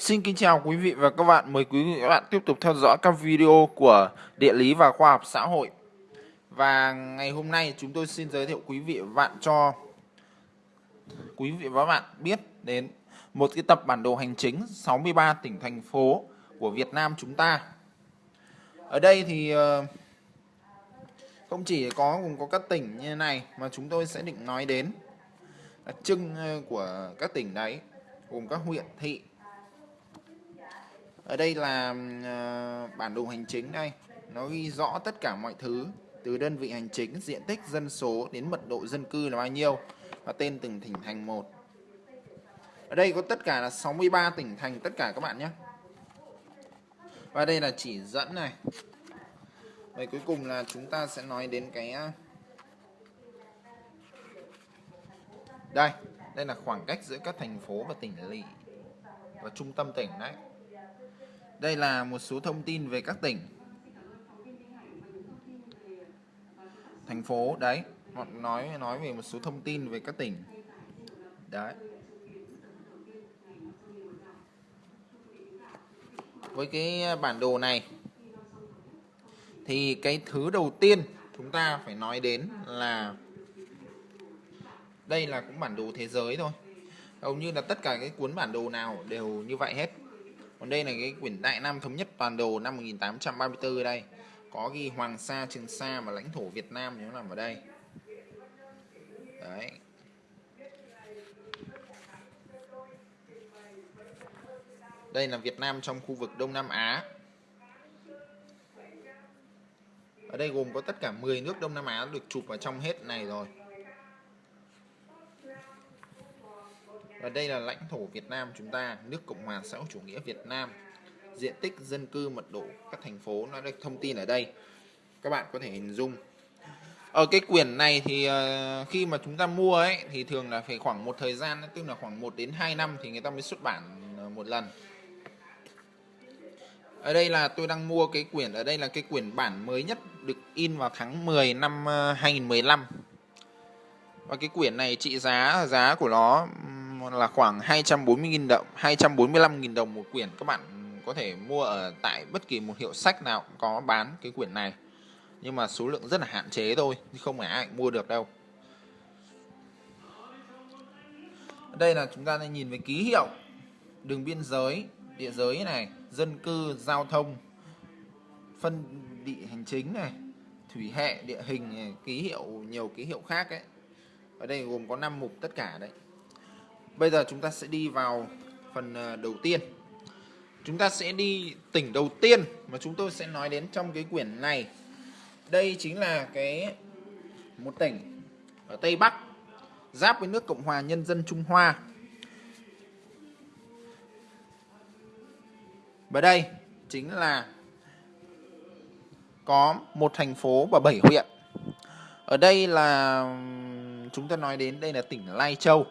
Xin kính chào quý vị và các bạn. Mời quý vị và các bạn tiếp tục theo dõi các video của địa lý và khoa học xã hội. Và ngày hôm nay chúng tôi xin giới thiệu quý vị và bạn cho quý vị và các bạn biết đến một cái tập bản đồ hành chính 63 tỉnh, thành phố của Việt Nam chúng ta. Ở đây thì ờ, không chỉ có cũng có các tỉnh như này mà chúng tôi sẽ định nói đến đặc trưng ờ, của các tỉnh đấy, gồm các huyện, thị ở đây là uh, bản đồ hành chính đây. Nó ghi rõ tất cả mọi thứ từ đơn vị hành chính diện tích dân số đến mật độ dân cư là bao nhiêu và tên từng tỉnh thành một. Ở đây có tất cả là 63 tỉnh thành tất cả các bạn nhé. Và đây là chỉ dẫn này. Vậy cuối cùng là chúng ta sẽ nói đến cái ờ, đây. Đây là khoảng cách giữa các thành phố và tỉnh lỵ và trung tâm tỉnh đấy đây là một số thông tin về các tỉnh. Thành phố, đấy. Họ nói nói về một số thông tin về các tỉnh. Đấy. Với cái bản đồ này, thì cái thứ đầu tiên chúng ta phải nói đến là đây là cũng bản đồ thế giới thôi. Hầu như là tất cả cái cuốn bản đồ nào đều như vậy hết còn đây là cái quyển Đại Nam Thống nhất Toàn đồ năm 1834 đây. Có ghi Hoàng Sa, Trường Sa và lãnh thổ Việt Nam nó nằm ở đây. Đấy. Đây là Việt Nam trong khu vực Đông Nam Á. Ở đây gồm có tất cả 10 nước Đông Nam Á được chụp vào trong hết này rồi. Và đây là lãnh thổ Việt Nam chúng ta, nước Cộng hòa xã hội chủ nghĩa Việt Nam. Diện tích dân cư mật độ các thành phố nó được thông tin ở đây. Các bạn có thể hình dung. Ở cái quyển này thì ờ, khi mà chúng ta mua ấy thì thường là phải khoảng một thời gian tức là khoảng 1 đến 2 năm thì người ta mới xuất bản ờ, một lần. Ở đây là tôi đang mua cái quyển ở đây là cái quyển bản mới nhất được in vào tháng 10 năm ờ, 2015. Và cái quyển này trị giá giá của nó là khoảng 240.000 đồng 245.000 đồng một quyển. Các bạn có thể mua ở tại bất kỳ một hiệu sách nào cũng có bán cái quyển này. Nhưng mà số lượng rất là hạn chế thôi không phải ai mua được đâu. Đây là chúng ta đang nhìn về ký hiệu đường biên giới địa giới này dân cư giao thông phân địa hành chính này thủy hệ địa hình này, ký hiệu nhiều ký hiệu khác ấy. Ở đây gồm có 5 mục tất cả đấy. Bây giờ chúng ta sẽ đi vào phần ờ, đầu tiên. Chúng ta sẽ đi tỉnh đầu tiên mà chúng tôi sẽ nói đến trong cái quyển này. Đây chính là cái một tỉnh ở Tây Bắc, giáp với nước Cộng hòa Nhân dân Trung Hoa. Và đây chính là có một thành phố và bảy huyện. Ở đây là chúng ta nói đến đây là tỉnh Lai Châu.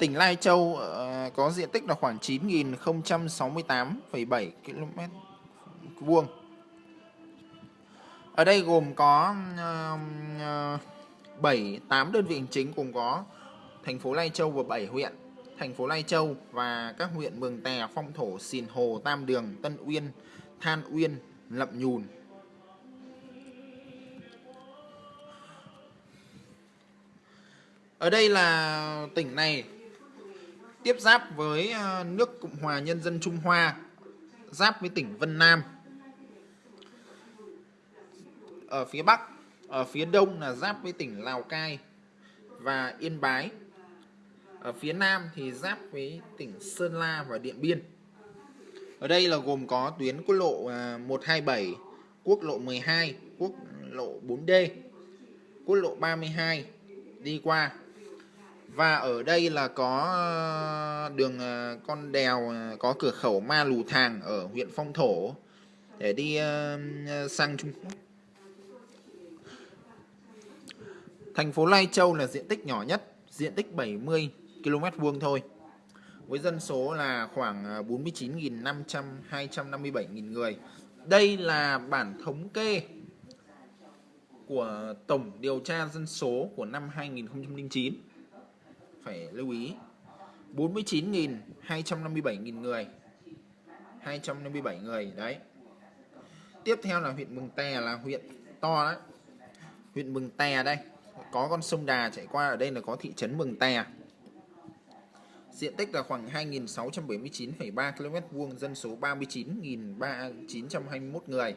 Tỉnh Lai Châu ờ, có diện tích là khoảng 9.068,7 km vuông. Ở đây gồm có 7 8 ờ, đơn vị hành chính cùng có thành phố Lai Châu và 7 huyện. Thành phố Lai Châu và các huyện Mường Tè, Phong Thổ, Sìn Hồ, Tam Đường, Tân Uyên, Than Uyên, Lậm Nhùn. Ở đây là tỉnh này tiếp giáp với à, nước Cộng hòa Nhân dân Trung Hoa, giáp với tỉnh Vân Nam. Ở phía Bắc, ở phía Đông là giáp với tỉnh Lào Cai và Yên Bái. Ở phía Nam thì giáp với tỉnh Sơn La và Điện Biên. Ở đây là gồm có tuyến quốc lộ à, 127, quốc lộ 12, quốc lộ 4D, quốc lộ 32 đi qua và ở đây là có ờ, đường ờ, con đèo ờ, có cửa khẩu Ma Lù Thàng ở huyện Phong Thổ để đi sang Trung Quốc. Thành phố Lai Châu là diện tích nhỏ nhất, diện tích 70 km vuông thôi. Với dân số là khoảng 49.500 257.000 người. Đây là bản thống kê của tổng điều tra dân số của năm 2009 phải lưu ý. 49.257.000 người. 257 người đấy. Tiếp theo là huyện Mường Tè là huyện to đấy. Huyện Mường Tè đây. Có con sông Đà chạy qua ở đây là có thị trấn Mường Tè. Diện tích là khoảng 2.679,3 km vuông dân số 39.921 người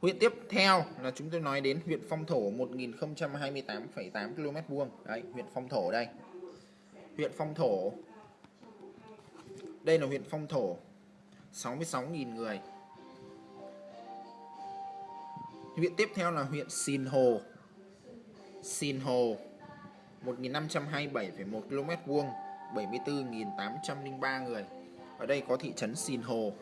huyện tiếp theo là chúng tôi nói đến huyện Phong Thổ 1028,8 km vuông. Đấy huyện Phong Thổ đây. Huyện Phong Thổ. Đây là huyện Phong Thổ. 66.000 người. Huyện tiếp theo là huyện Sìn Hồ. Sìn Hồ 1527,1 km vuông 74.803 người. Ở đây có thị trấn Sìn Hồ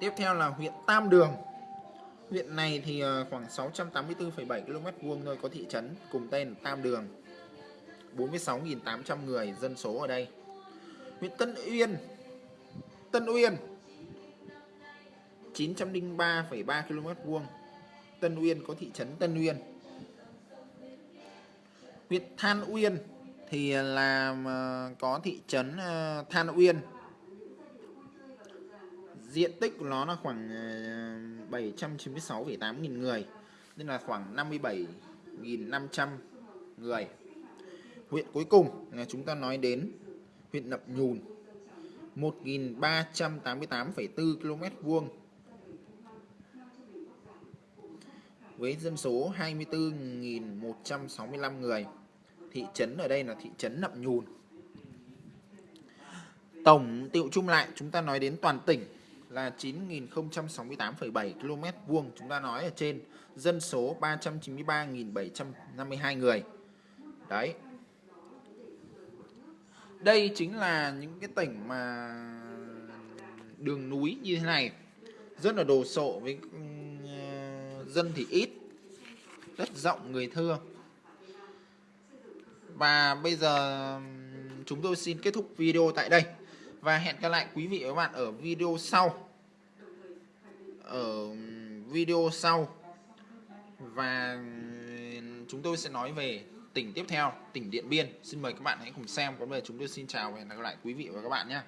tiếp theo là huyện Tam Đường. Huyện này thì ờ, khoảng 684,7 km vuông thôi có thị trấn cùng tên Tam Đường. 46.800 người dân số ở đây. Huyện Tân Uyên Tân Uyên 903,3 km vuông. Tân Uyên có thị trấn Tân Uyên. Huyện Than Uyên thì là ờ, có thị trấn ờ, Than Uyên diện tích của nó là khoảng ờ, 796,8 nghìn người nên là khoảng 57.500 người. Huyện cuối cùng là chúng ta nói đến huyện Nậm Nhùn 1.388,4 km vuông với dân số 24.165 người. Thị trấn ở đây là thị trấn Nậm Nhùn. Tổng tiệu chung lại chúng ta nói đến toàn tỉnh là 9.068,7 km vuông chúng ta nói ở trên dân số 393.752 người. Đấy. Đây chính là những cái tỉnh mà đường núi như thế này rất là đồ sộ với ừ, dân thì ít đất rộng người thưa. Và bây giờ ừ, chúng tôi xin kết thúc video tại đây. Và hẹn gặp lại quý vị và các bạn ở video sau ở video sau. Và chúng tôi sẽ nói về tỉnh tiếp theo, tỉnh Điện Biên. Xin mời các bạn hãy cùng xem. Có về chúng tôi xin chào và hẹn gặp lại quý vị và các bạn nhé.